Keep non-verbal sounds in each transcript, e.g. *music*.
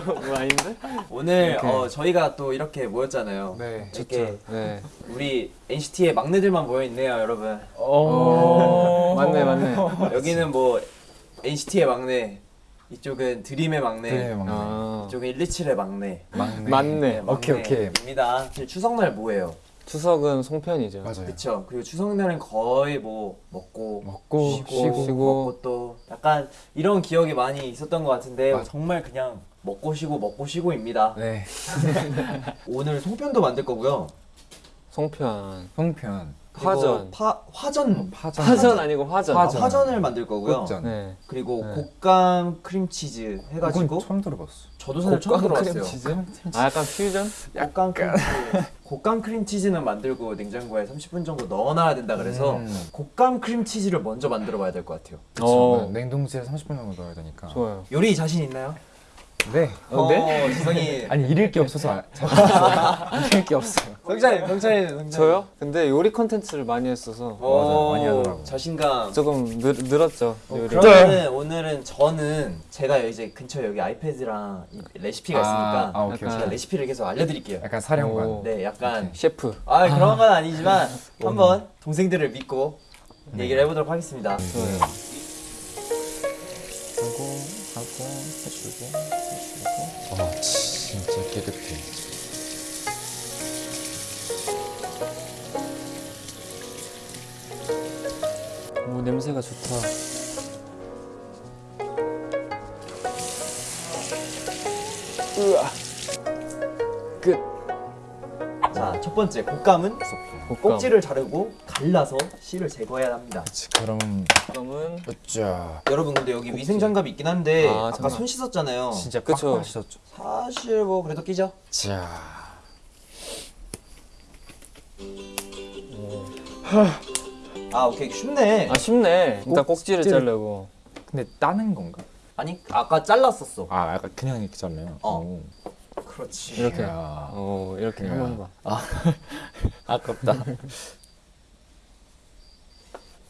뭐 아닌데? 오늘 어, 저희가 또 이렇게 모였잖아요. 네 이렇게 네. 우리 NCT의 막내들만 모여 있네요, 여러분. 오. *laughs* 맞네 맞네. 여기는 뭐 NCT의 막내, 이쪽은 드림의 막내, 네 막내 아. 이쪽은 127의 막내. 막내 맞네. 오케이, 오케이. 입니다. 추석날 뭐예요? 추석은 송편이죠. 맞아요 그렇죠. 그리고 추석날은 거의 뭐 먹고 먹고 쉬고, 쉬고. 먹고 또 약간 이런 기억이 많이 있었던 것 같은데 맞아. 정말 그냥 먹고 쉬고 먹고 쉬고입니다. 네 *laughs* 오늘 송편도 만들 거고요. 송편. 송편 화전. 파, 화전 파전 화전 아니고 화전. 아, 화전. 화전 을 만들 거고요. 꽃전 네. 그리고 네. 곶감 크림치즈 해가지고 그건 처음 들어봤어 저도 사실 처음 들어봤어요. 크림치즈? 아 약간 퓨전? 곶감 크림치즈. 곶감 크림치즈는 만들고 냉장고에 30분 정도 넣어놔야 된다 그래서 음. 곶감 크림치즈를 먼저 만들어 봐야 될 것 같아요. 그렇죠 냉동실에 30분 정도 넣어야 되니까 좋아요. 요리 자신 있나요? 네 어, 네? 지성이 *laughs* 아니 잃을 게 없어서 아- *laughs* 잃을 게 없어요 성찬이 성찬이 성찬이 저요? 근데 요리 컨텐츠를 많이 했어서 오, 많이 하더라고. 자신감. 조금 늘, 늘었죠. 어, 요리. 그러면은 오늘은 저는 제가 이제 근처에 여기 아이패드랑 이 레시피가 아, 있으니까 아, 오케이, 약간- 제가 레시피를 계속 알려드릴게요. 약간 사령관 오. 네, 약간 셰프. 아 그런 건 아니지만 *laughs* 한번 동생들을 믿고 얘기를 해보도록 하겠습니다. 좋아요. 하고 하고 해주고 진짜 깨끗해 오 냄새가 좋다. 으아. 끝. 자, 첫 번째 곶감은 꼭지를 자르고 갈라서 씨를 제거해야 합니다. 그치 그럼 그럼은 으쌰 여러분 근데 여기 위생 장갑이 있긴 한데 아, 아, 까 장갑. 손 씻었잖아요. 진짜 그쵸. 빡빡 씻었죠 사실 뭐 그래도 끼죠. 자 아 오케이 쉽네. 아 쉽네. 일단 꼭지를 꼭지를- 자르고. 근데 따는 건가? 아니 아까 잘랐었어. 아 약간 그냥 이렇게 잘라요? 어. 오. 그렇지. 이렇게. 야. 오 이렇게 야. 한번 해봐. 아 *laughs* 아깝다.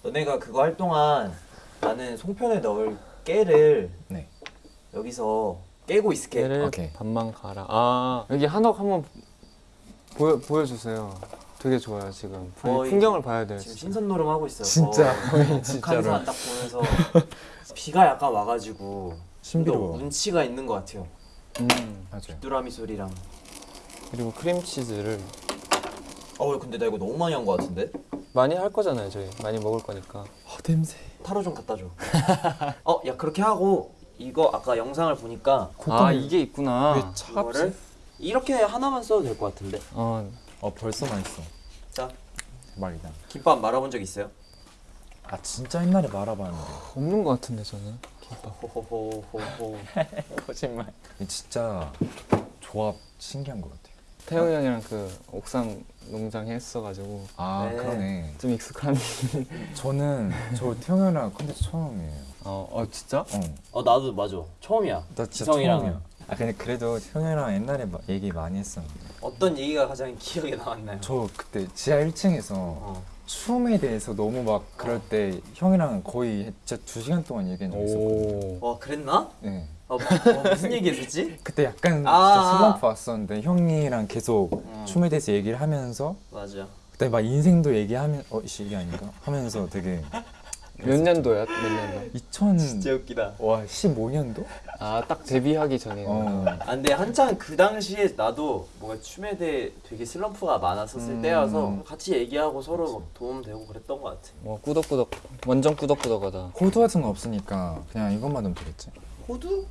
너네가 그거 할 동안 나는 송편에 넣을 깨를 네 여기서 깨고 있을게. 얘를 오케이. 반만 갈아. 아 여기 한옥 한번 보여 보여주세요. 되게 좋아요 지금. 풍- 풍경을 봐야 돼요. 지금 진짜. 신선 노름 하고 있어요. 진짜 거의 *laughs* 진짜로 딱 보면서 비가 약간 와가지고 또 신비로워 운치가 있는 것 같아요. 음. 맞아요 뚜라미 소리랑. 그리고 크림치즈를 어 근데 나 이거 너무 많이 한것 같은데? 많이 할 거잖아요 저희. 많이 먹을 거니까. 아 냄새 타로 좀 갖다 줘. 어, 야 그렇게 하고 이거 아까 영상을 보니까 아 이게 있구나. 왜 차지? 이렇게 하나만 써도 될 것 같은데. 어 어 벌써 맛있어 자, 대박이다 김밥 말아본 적 있어요? 아 진짜 옛날에 말아봤는데 없는 것 같은데 저는. 호호호호호. *laughs* 거짓말 진짜 조합 신기한 것 같아요 태영이 형이랑 그 옥상 농장 했어가지고 아 네. 그러네 좀 익숙한. *laughs* 저는 저 태영이랑 컨텐츠 처음이에요 어, 어 진짜? 어. 어 나도 맞아. 처음이야. 나 진짜 지성이랑. 처음이야 아 근데 그래도 태영이랑 옛날에 마- 얘기 많이 했었는데 어떤 얘기가 가장 기억에 남았나요? 저 그때 지하 1층에서 어. 춤에 대해서 너무 막 그럴 때 형이랑 거의 진짜 두 시간 동안 얘기한 적 있었거든요. 오. 와 그랬나? 네. 어, 뭐, 어, 무슨 얘기했었지? *laughs* 그때 약간 아. 슬럼프 왔었는데 형이랑 계속 음. 춤에 대해서 얘기를 하면서 맞아. 그때 막 인생도 얘기하면 어 이게 아닌가 하면서 되게 몇 년도야? 몇 년도? 2000 진짜 웃기다. 와 15년도? 아 딱 데뷔하기 전에. 어. 아 근데 한창 그 당시에 나도 뭔가 춤에 대해 되게 슬럼프가 많았었을 음. 때여서 같이 얘기하고 서로 막 도움 되고 그랬던 것 같아. 뭐 꾸덕꾸덕 완전 꾸덕꾸덕하다. 호두 같은 거 없으니까 그냥 이것만 넣으면 되겠지. 호두?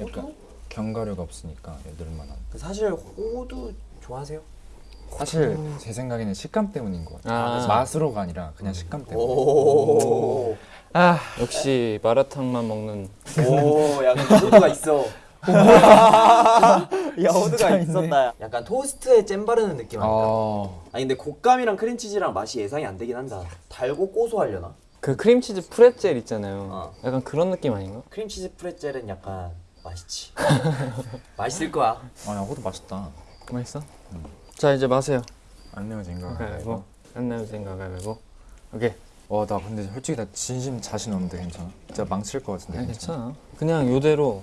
약간 호두? 견과류가 없으니까 애들만한. 그 사실 호두 좋아하세요? 사실 제 생각에는 식감 때문인 것 같아요. 아. 맛으로가 아니라 그냥 식감 때문에. 오. 아 역시 마라탕만 먹는. 오, 약간 *laughs* 호두가 있어. *laughs* 야, 호두가. 있었다. 약간 토스트에 잼 바르는 느낌 아닐까? 어. 아니 근데 곶감이랑 크림치즈랑 맛이 예상이 안 되긴 한다. 달고 고소하려나? 그 크림치즈 프레첼 있잖아요. 어. 약간 그런 느낌 아닌가? 크림치즈 프레첼은 약간 맛있지. *laughs* 맛있을 거야. 아야 호두 맛있다. 맛있어? 자 이제 마세요. 안 내면 생각. 가위바위보. 안 내면 생각 가위바위보. 오케이. 와나 근데 솔직히 나 진심 자신 없는데 괜찮아? 진짜 망칠 것 같은데 아니 괜찮아. 그냥 요대로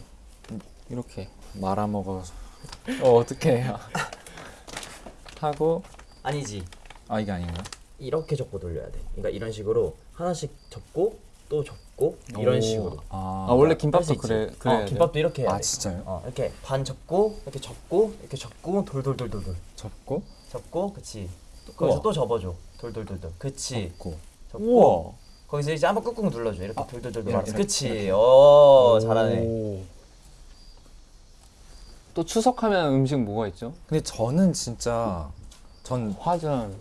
이렇게 말아먹어서 어 어떻게 해요? *laughs* 하고 아니지. 아 이게 아닌가? 이렇게 접고 돌려야 돼. 그러니까 이런 식으로 하나씩 접고 또 접고 이런 오. 식으로. 아, 아 원래 김밥도. 그래 그래. 어, 김밥도 이렇게 해야 아 돼. 진짜요? 어, 이렇게 반 접고 이렇게 접고 이렇게 접고 돌돌돌돌돌 접고 접고 그치. 또 거기서 우와. 또 접어줘. 돌돌돌돌. 그치. 접고 접고 우와. 거기서 이제 한번 꾹꾹 눌러줘. 이렇게 아, 돌돌돌돌 이렇게. 그치. 이렇게. 어 잘하네. 오. 또 추석하면 음식 뭐가 있죠? 근데 저는 진짜 전 화전.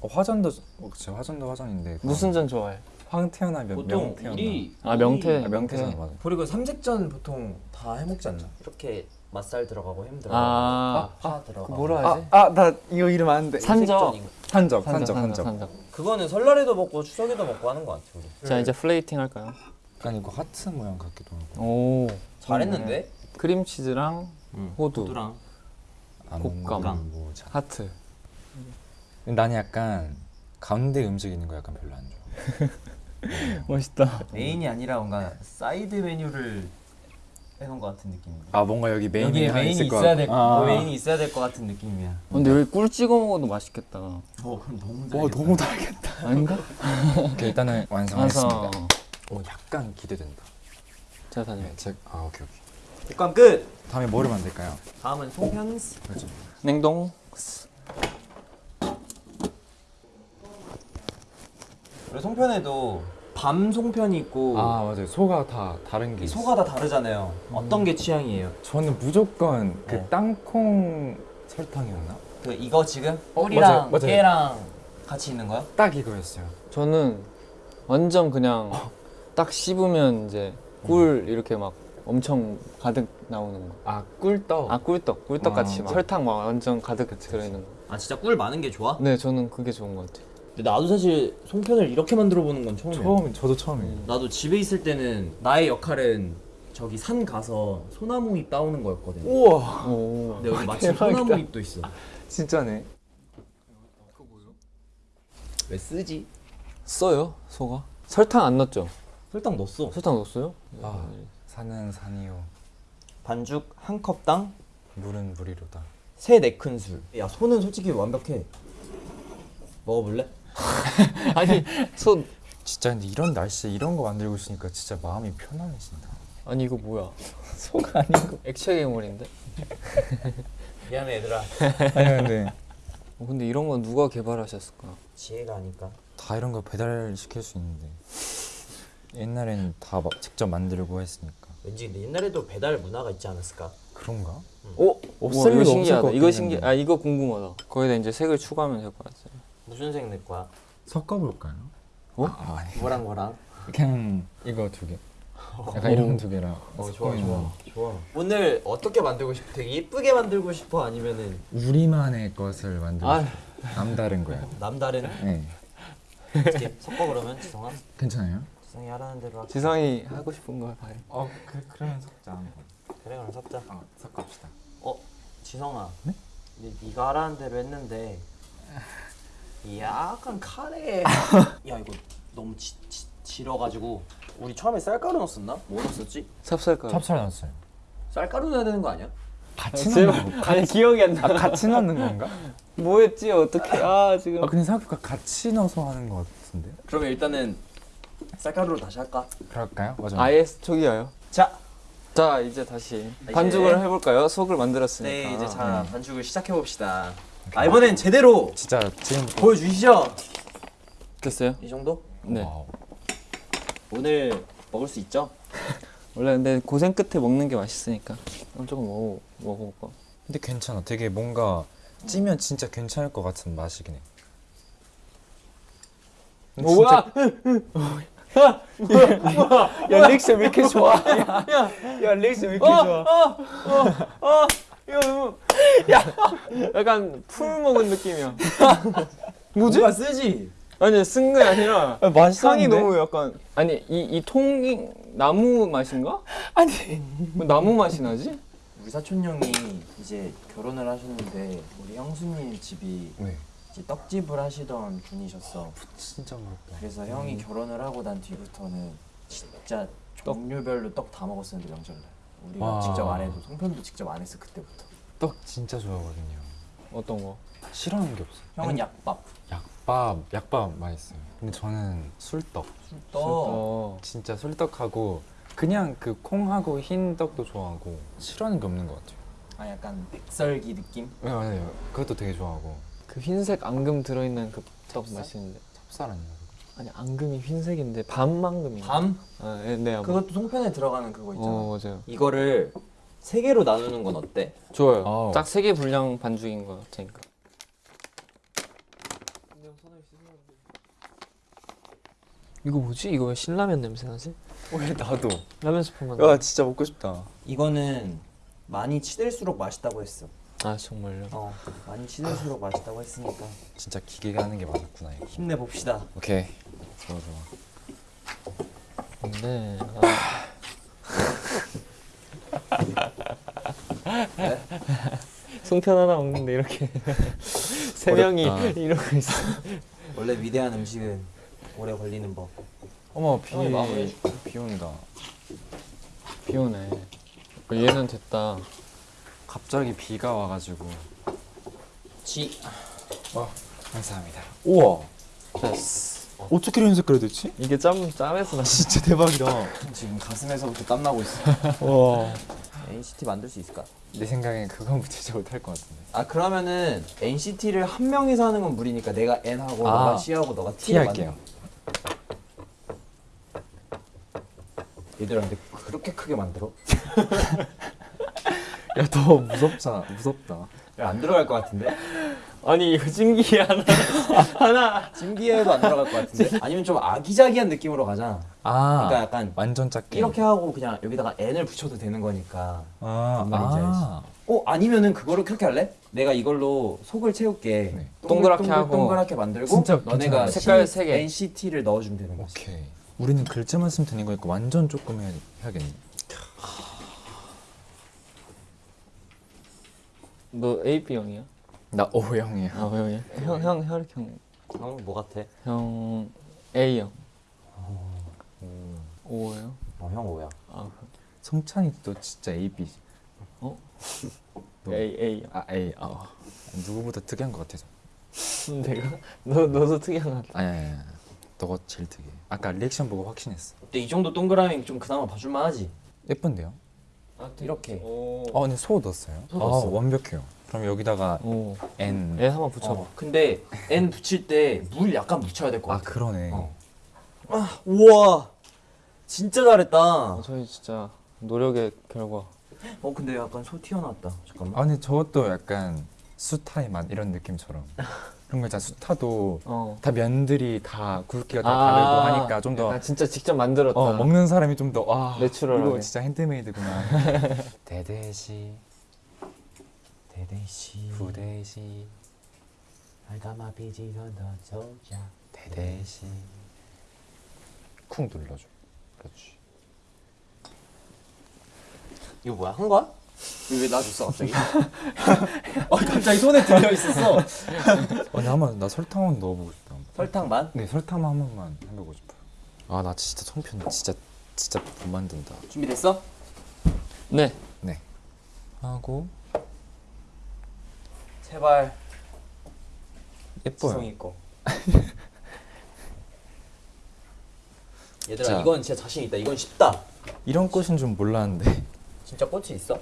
어, 화전도 어, 그치 화전도 화전인데 무슨 전 좋아해? 황태어나 명- 명태어나 아 명태 아, 명태. 명태전 맞아 그리고 삼색전 보통 다 해먹지 않나? 이렇게 맛살 들어가고 햄 들어가고 아, 파 들어가고 뭐라 하지? 아 나 이거 이름 아는데 산적. 산적 산적 산적 산적 산적 산적. 그거는 설날에도 먹고 추석에도 먹고 하는 거 같아 우리. 자 이제 플레이팅 할까요? 약간 이거 하트 모양 같기도 하고 오. 잘했는데? 크림치즈랑 호두, 호두랑 곶감. 모자 하트. 나는 약간 가운데 음식 있는 거 약간 별로 안 좋아 *laughs* 멋있다. 메인이 아니라 뭔가 사이드 메뉴를 해놓은 것 같은 느낌인데. 아 뭔가 여기 메인이 하나 메인이 있을 것 있어야 같- 될 아. 메인이 있어야 될 것 같은 느낌이야. 근데 여기 꿀 찍어 먹어도 맛있겠다. 어 그럼 너무 와 너무 달겠다 아닌가? 오케이 일단은 완성했습니다 완성. 오 약간 기대된다 자 다녀. 네, 제, 아 오케이 오케이 국감 끝. 다음에 뭐를 만들까요? 다음은 송편스. 그렇죠 냉동. 그리고 송편에도 밤 송편이 있고 아 맞아요 소가 다 다른 게이 있어 소가 다 다르잖아요. 어떤 게 취향이에요? 저는 무조건 그 네. 땅콩 설탕이었나? 그 이거 지금 어, 꿀이랑 맞아요, 맞아요. 깨랑 같이 있는 거야? 딱 이거였어요 저는 완전 그냥 딱 씹으면 이제 꿀 이렇게 막 엄청 가득 나오는 거. 아 꿀떡 아 꿀떡, 꿀떡 같이 아, 막 설탕 막 완전 가득 들어있는 거. 아 진짜 꿀 많은 게 좋아? 네, 저는 그게 좋은 것 같아요. 근데 나도 사실 송편을 이렇게 만들어 보는 건 처음이야. 처음 저도 처음이에요 나도 집에 있을 때는 나의 역할은 저기 산 가서 소나무 잎 따오는 거였거든. 우와 오. 근데 여기 마침 소나무 잎도 있어. 진짜네 왜 쓰지? 써요, 소가? 설탕 안 넣었죠? 설탕 넣었어. 설탕 넣었어요? 아 산은 산이요 반죽 한 컵당 물은 물이로다 세 네 큰술. 야 소는 솔직히 완벽해. 먹어볼래? *laughs* 아니, 소 진짜 근데 이런 날씨에 이런 거 만들고 있으니까 진짜 마음이 편안해진다 아니 이거 뭐야? 소가 아니고 액체 괴물인데? *laughs* 미안해 얘들아. 아니 근데 어, 근데 이런 건 누가 개발하셨을까? 지혜가 아니까. 다 이런 거 배달 시킬 수 있는데 옛날에는 다막 직접 만들고 했으니까 왠지 근데 옛날에도 배달 문화가 있지 않았을까? 그런가? 오, 없을 이거 리가 없을 신기하다. 것 이거 같긴 신기, 한데. 아 이거 궁금하다. 거기다 이제 색을 추가하면 될 것 같아요. 무슨 색 낼 거야? 섞어볼까요? 어? 아, 아니 뭐랑 뭐랑? 그냥 이거 두 개 약간 이런 두 개랑 어 좋아 좋아 거. 좋아. 오늘 어떻게 만들고 싶어? 되게 예쁘게 만들고 싶어 아니면은 우리만의 것을 만들고 아. 싶어. 남다른 거야 *laughs* 남다른 네 이렇게 섞어 그러면 지성아 괜찮아요? 지성이 하라는 대로 할게. 지성이 하고 싶은 걸 봐요. 어 그, 그러면 섞자 그래 그럼 섞자. 어 섞읍시다 어 지성아. 네? 네가 하라는 대로 했는데 약간 카레. *laughs* 야 이거 너무 지, 지, 질어가지고 우리 처음에 쌀가루 넣었었나? 뭐 넣었었지? 찹쌀가루. 찹쌀 넣었어요 쌀가루 넣어야 되는 거 아니야? 같이 넣는 거 아니 기억이 안 나. 아, 같이 넣는 건가? *laughs* 뭐였지? 어떻게? 아 지금. 아 근데 생각해보니까 같이 넣어서 하는 거 같은데 그러면 일단은 쌀가루로 다시 할까? 그럴까요? 맞아 아예 초기화요. 자, 자 이제 다시 이제- 반죽을 해볼까요? 속을 만들었으니까. 네 이제 자 반죽을 시작해 봅시다. 아 이번엔 제대로 진짜 지금부터 보여주시죠. 됐어요? 이 정도? 네. wow. 오늘 먹을 수 있죠? 원래 근데 고생 끝에 먹는 게 맛있으니까 조금 먹어 먹어볼까? 근데 괜찮아 되게 뭔가 찌면 진짜 괜찮을 것 같은 맛이긴 해 뭐야? 야 리액션 왜 이렇게 좋아? 야, 야 리액션 왜 이렇게 좋아? 이거 너무 야 약간 풀 먹은 느낌이야. *laughs* 뭐지? 누가 쓰지? 아니 쓴 게 아니라 아? 향이 너무 약간 아니 이 이 통이 나무 맛인가? 아니 뭐 나무 맛이 나지? 우리 사촌 형이 이제 결혼을 하셨는데 우리 형수님 집이 네. 이제 떡집을 하시던 분이셨어. 진짜 어렵다. 그래서 형이 결혼을 하고 난 뒤부터는 진짜 종류별로 떡 다 먹었었는데 명절날. 우리가 와. 직접 안 해도 송편도 직접 안 했어 그때부터. 떡 진짜 좋아하거든요. 어떤 거? 싫어하는 게 없어. 형은 약밥. 약밥, 약밥 맛있어요. 근데 저는 술떡. 떡. 어. 진짜 술떡하고 그냥 그 콩하고 흰 떡도 좋아하고 싫어하는 게 없는 것 같아요. 아 약간 백설기 느낌? 네 맞아요. 그것도 되게 좋아하고 그 흰색 앙금 들어있는 그 떡 맛있는데. 찹쌀 아니야? 아니 앙금이 흰색인데 밤 앙금이. 밤? 아, 네, 네. 아마. 그것도 송편에 들어가는 그거 있잖아. 어 맞아요. 이거를 세 개로 나누는 건 어때? 좋아요. 아우. 딱세 개 분량 반죽인 거 같으니까. 이거 뭐지? 이거 왜 신라면 냄새 나지? 왜 나도? 라면 스프만. 야 진짜 먹고 싶다. 이거는 많이 치댈수록 맛있다고 했어. 아 정말요? 어, 많이 치댈수록 맛있다고 했으니까 진짜 기계가 하는 게 맞았구나 이거. 힘내 봅시다. 오케이. 좋아 좋아. 근데 아. 송편 하나 먹는데 이렇게 *laughs* 세 명이. 이러고 있어. 원래 위대한 음식은 오래 걸리는 법. 어머 비 비 온다. 비 오네. 어, 얘는 됐다. 갑자기 비가 와가지고. 지. 감사합니다. 우와. 됐어. 어떻게 이런 색깔이 됐지? 이게 짬 짬에서 나. 진짜 대박이다. 지금 가슴에서부터 땀 나고 있어. 와. NCT 만들 수 있을까? 내 생각엔 그건 진짜 못할 것 같은데. 아 그러면은 NCT를 한 명이서 하는 건 무리니까 내가 N 하고 아, 너가 C 하고 너가 T T 할게요. 얘들아 근데 그렇게 크게 만들어? *laughs* 야 더 무섭잖아. 무섭다. 야, 안 들어갈 것 같은데? 아니 이거 징기 하나 *laughs* 하나. 찜기에도 안 들어갈 것 같은데? 아니면 좀 아기자기한 느낌으로 가자. 아. 그러니까 약간 완전 작게. 이렇게 하고 그냥 여기다가 N을 붙여도 되는 거니까. 아. 뭔 말인지 아. 어 아니면은 그거를 그렇게 할래? 내가 이걸로 속을 채울게. 네. 동그랗게 동글, 하고. 동그랗게 만들고 진짜 너네가. 색깔 세 개. NCT를 넣어주면 되는 거지. 오케이. 우리는 글자만 쓰면 되는 거니까 완전 조금 해야, 해야겠네. 너 A B 형이야? 나 O형이야. 아 형이야? 형 형 혈액 형. 형뭐 같아? 형 A 형. O예요? 어형 뭐야? 아 성찬이 또 진짜 A, B. 어? 너. A A 형. 아 A. 아. 누구보다 특이한 것 같아서. 내가 너 너도 특이한 것 같아. 아니 아니 아니. 너가 제일 특이해. 아까 리액션 보고 확신했어. 근데 이 정도 동그라미 좀 그나마 봐줄만 하지? 예쁜데요? 이렇게. 오. 어, 근데 소 넣었어요. 소 넣었어. 아, 완벽해요. 그럼 여기다가 오. N. 애 한번 붙여봐. 어, 근데 N 붙일 때 물 약간 묻혀야 될것 아, 같아. 그러네. 어. 우와 진짜 잘했다. 아, 어 저희 진짜 노력의 결과. 근데 약간 소 튀어나왔다. 잠깐만. 아, 근데 저것도 약간 수타의 맛 이런 느낌처럼. *laughs* 그런 거 있잖아. 수타도 어. 다 면들이 다 굵기가 다 아, 다르고 하니까 좀더아 진짜 직접 만들었다. 어, 먹는 사람이 좀더 아, 내추럴하게. 이거 진짜 핸드메이드구나. *laughs* 대대시, 대대시 부대시, 알가마 비지 건더 조자. 대대시. 쿵 눌러줘. 그렇지. 이거 뭐야 한 거야? 왜 놔줬어 갑자기? *laughs* 어 갑자기 손에 들려 있었어. *laughs* 아니 한번 나 설탕 한번 넣어보고 싶다. 설탕만? 네 설탕 한 번만 해보고 싶어요. 아나 진짜 송편 진짜 진짜 못 만든다. 준비됐어? 네. 네. 하고 제발 예뻐요. 지성이 거. *laughs* 얘들아 자. 이건 진짜 자신 있다. 이건 쉽다. 이런 꽃은 좀 몰랐는데. 진짜 꽃이 있어?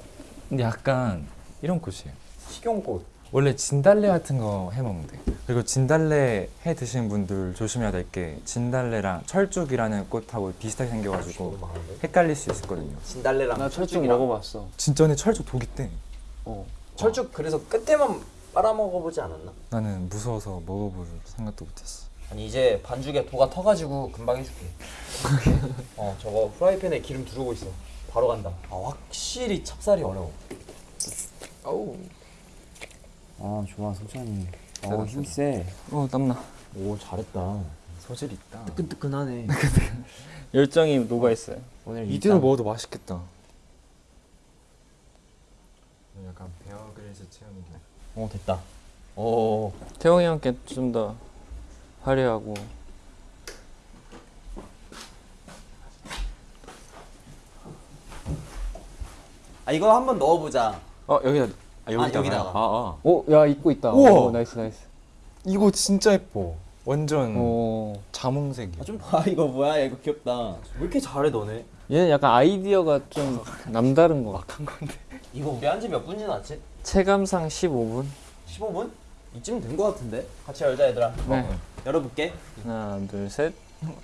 근데 약간 이런 꽃이에요. 식용꽃. 원래 진달래 같은 거 해 먹는데. 그리고 진달래 해 드시는 분들 조심해야 될 게 진달래랑 철쭉이라는 꽃하고 비슷하게 생겨가지고 많은데? 헷갈릴 수 있거든요. 진달래랑 나 철쭉 철쭉이랑. 먹어봤어. 진짜 근데 철쭉 독 있대. 어. 철쭉 그래서 끝에만 빨아먹어보지 않았나? 나는 무서워서 먹어볼 생각도 못했어. 아니 이제 반죽에 도가 터가지고 금방 해줄게. *laughs* 어 저거 프라이팬에 기름 두르고 있어. 바로 간다. 아 확실히 찹쌀이 어려워. 어우. 아 좋아. 세다, 어 힘세. 어 땀나. 오 잘했다. 소질 있다. 뜨끈뜨끈하네. *laughs* 열정이 녹아 있어요. 오늘 이대로 일단 먹어도 맛있겠다. 약간 베어그릴스 체험이네. 어 됐다. 오. 태용이 형께 좀 더 화려하고 아 이거 한번 넣어보자. 어 여기다 아, 여기다가요? 여기다가. 아, 아. 오, 야 입고 있다. 우와. 오, nice nice. 이거 진짜 예뻐. 완전 오. 자몽색이야. 아, 좀 봐 이거 뭐야 이거 귀엽다. 왜 이렇게 잘해 너네? 얘는 약간 아이디어가 좀 남다른 것 같아. 이거 우리 한지 몇 분 지났지? 체감상 15분. 15분? 이쯤 된거 같은데? 같이 열자 얘들아. 네. 열어볼게. 하나, 둘, 셋.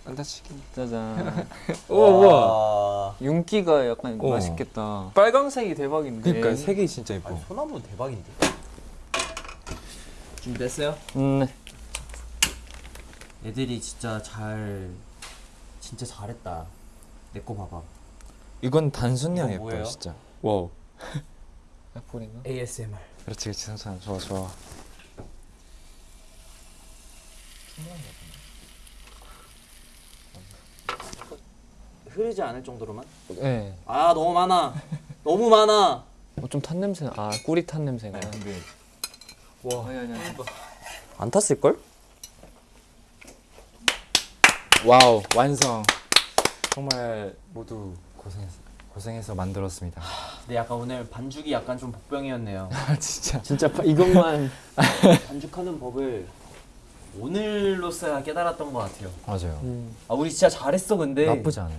안 다치게. 짜잔. 오 *laughs* 우와. 윤기가 약간 어. 맛있겠다. 빨강색이 대박인데. 그러니까 색이 진짜 예뻐. 아니, 소나무 대박인데. 준비됐어요? 음, 네. 애들이 진짜 잘 진짜 잘했다. 내 거 봐봐. 이건 이거 예뻐? 진짜. wow. 애플인가? ASMR. 그렇지 그렇지 괜찮아 좋아 좋아. 흐르지 않을 정도로만? 네. 아 너무 많아. 너무 많아. 어, 좀 탄 냄새. 아, 꿀이 탄 냄새가. 근데 와. 아니, 아니, 아니. 안 탔을 걸? wow 완성. 정말 모두 고생했어 고생해서 만들었습니다. 근데 약간 오늘 반죽이 약간 좀 복병이었네요. *laughs* 아 진짜. 진짜 파- 이것만 *laughs* 반죽하는 법을 오늘로서야 깨달았던 것 같아요. 맞아요. 음. 아 우리 진짜 잘했어 근데. 나쁘지 않아요.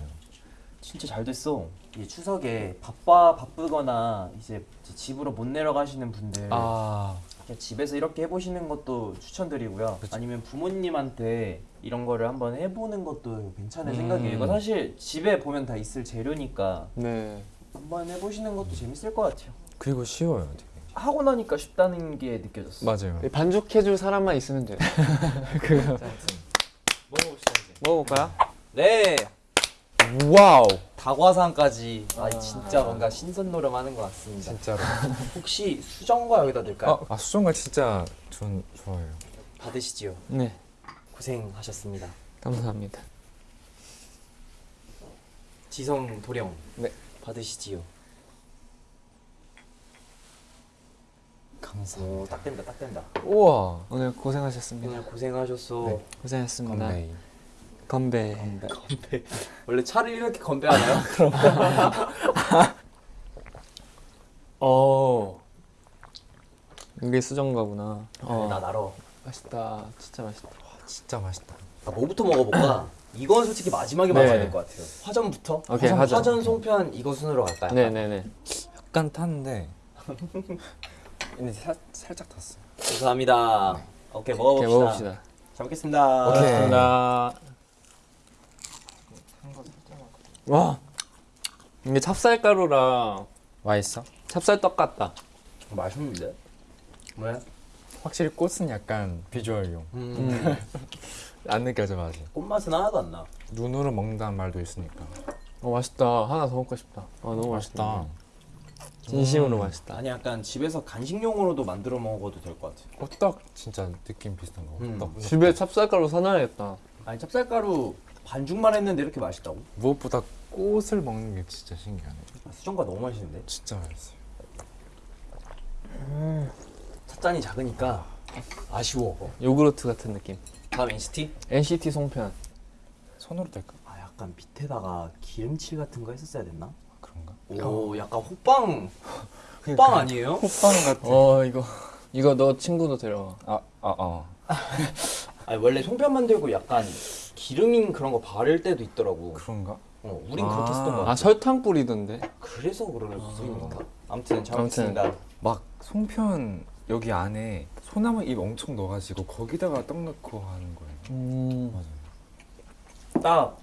진짜 잘 됐어. 이 추석에 바빠 바쁘거나 이제 집으로 못 내려가시는 분들 아 집에서 이렇게 해보시는 것도 추천드리고요. 아니면 부모님한테 이런 거를 한번 해보는 것도 괜찮은 음. 생각이에요. 이거 사실 집에 보면 다 있을 재료니까 네. 한번 해보시는 것도 재밌을 것 같아요. 그리고 쉬워요 되게. 하고 나니까 쉽다는 게 느껴졌어. 맞아요. 반죽해줄 사람만 있으면 돼. *laughs* 그거. 먹어봅시다 이제. 먹어볼까요? 네. 와우. 다과상까지 아 진짜 뭔가 신선 노름하는 것 같습니다. 진짜로. *laughs* 혹시 수정과 여기다 넣을까요? 아, 아 수정과 진짜 전 좋아해요. 받으시지요. 네. 고생하셨습니다. 감사합니다. 지성 도령. 네. 받으시지요. 감사합니다. 오, 딱 된다, 딱 된다. 우와. 오늘 고생하셨습니다. 오늘 고생하셨어. 네. 고생했습니다. 건 베이. 건배. 건배. 원래 차를 이렇게 건배하나요? *laughs* 어. 이게 수정가구나. 어. 나 나러. 맛있다. 진짜 맛있다. 진짜 맛있다. 아, 뭐부터 먹어볼까? 이건 솔직히 마지막에 네. 먹어야 될 것 같아요. 화전부터. 오케이, 화전, 화전. 화전 송편 이거 순으로 갈까요? 네네네. 약간 탔는데. *laughs* 근데 살, 살짝 탔어. 감사합니다. 오케이 오케이, 먹어봅시다. 먹읍시다. 잘 먹겠습니다. 오케이. 감사합니다. 와. 이게 찹쌀가루랑 맛있어? 찹쌀떡 같다. 맛있는데? 왜? 확실히 꽃은 약간 비주얼용. 음. *laughs* 안 느껴져 맛이. 꽃맛은 하나도 안 나. 눈으로 먹는다는 말도 있으니까. 어 맛있다. 하나 더 먹고 싶다. 어 너무 맛있다. 맛있다. 진심으로 맛있다. 아니 약간 집에서 간식용으로도 만들어 먹어도 될 것 같아. 호떡 진짜 느낌 비슷한 거. 음. 호떡. 집에 찹쌀가루 사놔야겠다. 아니 찹쌀가루 반죽만 했는데 이렇게 맛있다고? 무엇보다 꽃을 먹는 게 진짜 신기하네. 아, 수정과 너무 맛있는데? 진짜 맛있어요. 찻잔이 작으니까 아쉬워. 요구르트 같은 느낌. 다음 NCT? NCT 송편. 손으로 될까? 아 약간 밑에다가 기름칠 같은 거 했었어야 됐나? 그런가? 오 약간 호빵 *laughs* 호빵 아니에요? 호빵 같은. 어 이거 이거 너 친구도 데려와. 아, 아, 어. *laughs* 아니 원래 송편 만들고 약간 기름인 그런 거 바를 때도 있더라고. 그런가? 어, 우린 아. 그렇게 쓰던 거 같아. 아 설탕 뿌리던데. 그래서 그럴 수 있는가? 아무튼 잘 아무튼. 먹겠습니다. 막 송편 여기 안에 소나무 잎 엄청 넣어가지고 거기다가 떡 넣고 하는 거예요. 음. 맞아요. 딱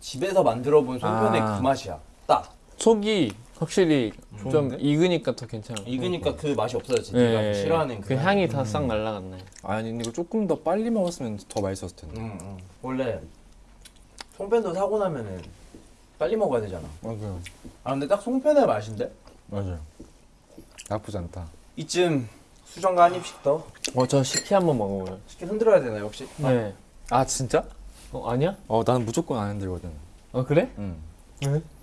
집에서 만들어 본 송편의 아. 그 맛이야. 딱 속이 확실히 좀 좋은데? 익으니까 더 괜찮아. 익으니까 그 맛이 없어졌지. 네가 네. 싫어하는 그 향이 다 싹 날라갔네. 아니 근데 이거 조금 더 빨리 먹었으면 더 맛있었을 텐데. 응, 응. 원래 송편도 사고 나면은 빨리 먹어야 되잖아. 맞아요. 아 근데 딱 송편의 맛인데? 맞아요. 나쁘지 않다. 이쯤 수정과 한 입씩 더 어저 식혜 한번 먹어봐요. 쉽게 흔들어야 되나요 혹시? 네. 아 진짜? 어 아니야? 어 나는 무조건 안 흔들거든. 어 그래? 응.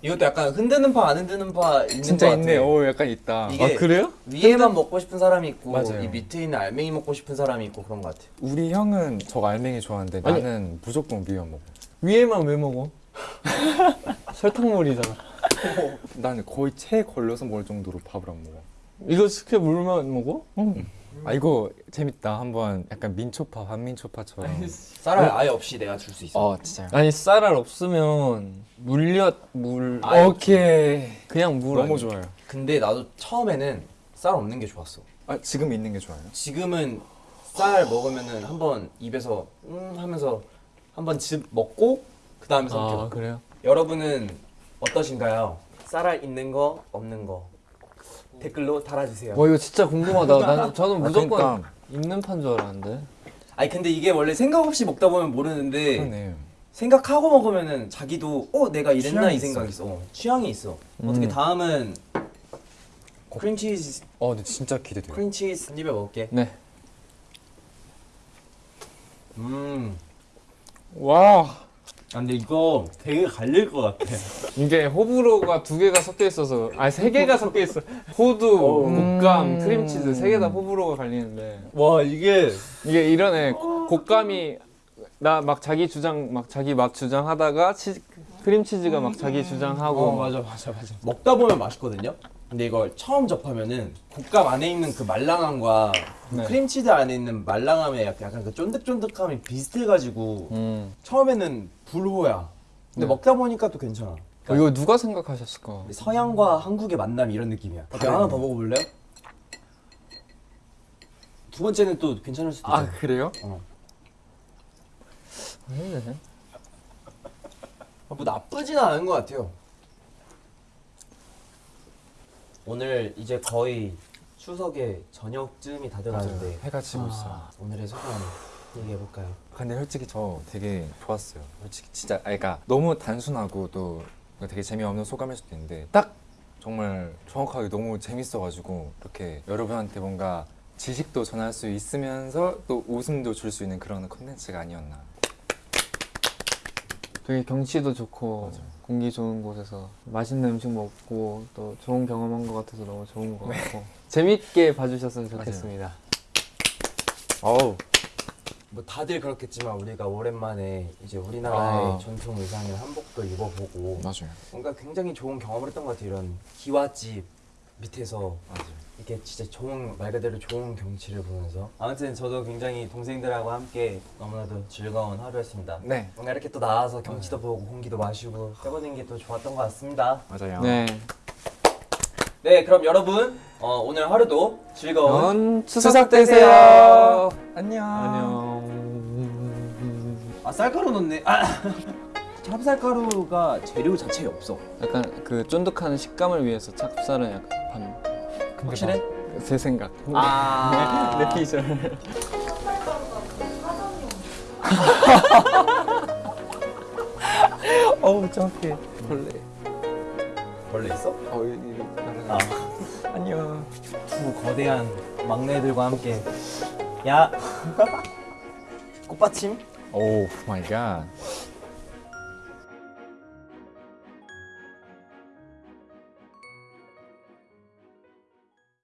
이것도 약간 흔드는 파 안 흔드는 파 있는 진짜 것 있네. 같아. 오 약간 있다. 이게 아 그래요? 위에만 먹고 싶은 사람이 있고 맞아요. 이 밑에 있는 알맹이 먹고 싶은 사람이 있고 그런 것 같아. 우리 형은 저 알맹이 좋아하는데 아니. 나는 무조건 위에 먹어. 위에만 왜 먹어? *laughs* 설탕물이잖아. 나는 거의 체에 걸려서 먹을 정도로 밥을 안 먹어. 이거 스케 물만 먹어? 아 이거 재밌다. 한번 약간 민초파 반민초파처럼. 쌀알 아예 없이 내가 줄 수 있어. 어 진짜요? 아니 쌀알 없으면 물엿 물 아예 오케이. 그냥 물 너무 아니야? 좋아요. 근데 나도 처음에는 쌀 없는 게 좋았어. 아 지금 있는 게 좋아요. 지금은 쌀 먹으면은 한번 입에서 음 하면서 한번 즙 먹고 그 다음에 삼켜. 아 그래요? 여러분은 어떠신가요? 쌀알 있는 거 없는 거 댓글로 달아주세요. 와 이거 진짜 궁금하다. 난 *laughs* 저는 무조건 그러니까. 있는 판 줄 알았는데. 아니 근데 이게 원래 생각 없이 먹다 보면 모르는데 그러네. 생각하고 먹으면은 자기도 어 내가 이랬나 이 생각이 있어. 어, 취향이 있어. 음. 어떻게 다음은 크림치즈 어 근데 진짜 기대돼요. 크림치즈 한 입에 먹을게. 네. 음. 와 아, 근데 이거 되게 갈릴 것 같아. 이게 호불호가 두 개가 섞여 있어서 아니 세 개가 섞여 있어. 호두, 곶감, 크림치즈 세 개 다 호불호가 갈리는데 와 이게 이게 이러네. 곶감이 나 막 자기 주장 막 자기 맛 주장하다가 치, 크림치즈가 막 자기 주장하고 맞아 맞아 맞아. 먹다 보면 맛있거든요. 근데 이걸 처음 접하면은 곶감 안에 있는 그 말랑함과 그 네. 크림치즈 안에 있는 말랑함의 약간, 그 쫀득쫀득함이 비슷해가지고 음. 처음에는 불호야. 근데 네. 먹다 보니까 또 괜찮아. 어, 이거 누가 생각하셨을까? 서양과 한국의 만남 이런 느낌이야. 어때, 하나 더 먹어볼래요? 두 번째는 또 괜찮을 수도 있잖아. 아 그래요? 어. 네. 뭐 나쁘진 않은 것 같아요. 오늘 이제 거의 추석의 저녁쯤이 다 돼가는데 해가 지고 있어. 아, 오늘의 소감 얘기해 볼까요? 근데 솔직히 저 되게 좋았어요. 솔직히 진짜 아 그러니까 너무 단순하고 또 되게 재미없는 소감일 수도 있는데 딱 정말 정확하게 너무 재밌어가지고 이렇게 여러분한테 뭔가 지식도 전할 수 있으면서 또 웃음도 줄 수 있는 그런 컨텐츠가 아니었나. 되게 경치도 좋고 공기 좋은 곳에서 맛있는 음식 먹고 또 좋은 경험한 것 같아서 너무 좋은 것 같고 재밌게 봐주셨으면 좋겠습니다. 어우 뭐 다들 그렇겠지만 우리가 오랜만에 이제 우리나라의 아. 전통 의상인 한복도 입어보고 맞아요. 뭔가 굉장히 좋은 경험을 했던 것 같아요. 이런 기와집 밑에서 맞아요. 이게 진짜 좋은 말 그대로 좋은 경치를 보면서 아무튼 저도 굉장히 동생들하고 함께 너무나도 즐거운 하루였습니다. 네 뭔가 이렇게 또 나와서 경치도 보고 공기도 마시고 해보는 게 또 좋았던 것 같습니다. 맞아요. 네. 네, 그럼 여러분 어, 오늘 하루도 즐거운 연 추석 되세요. 안녕. 안녕. 아 쌀가루 넣네. 아 *laughs* 찹쌀가루가 재료 자체에 없어. 약간 그 쫀득한 식감을 위해서 찹쌀은 약간 반. 확실해? 제 생각. 아 내 피셜. *laughs* 어우 정확해. 벌레. 벌레 있어? 어, 이, 이, 아. 안녕. 두 거대한 막내들과 함께 야 *laughs* 꽃받침 oh my god.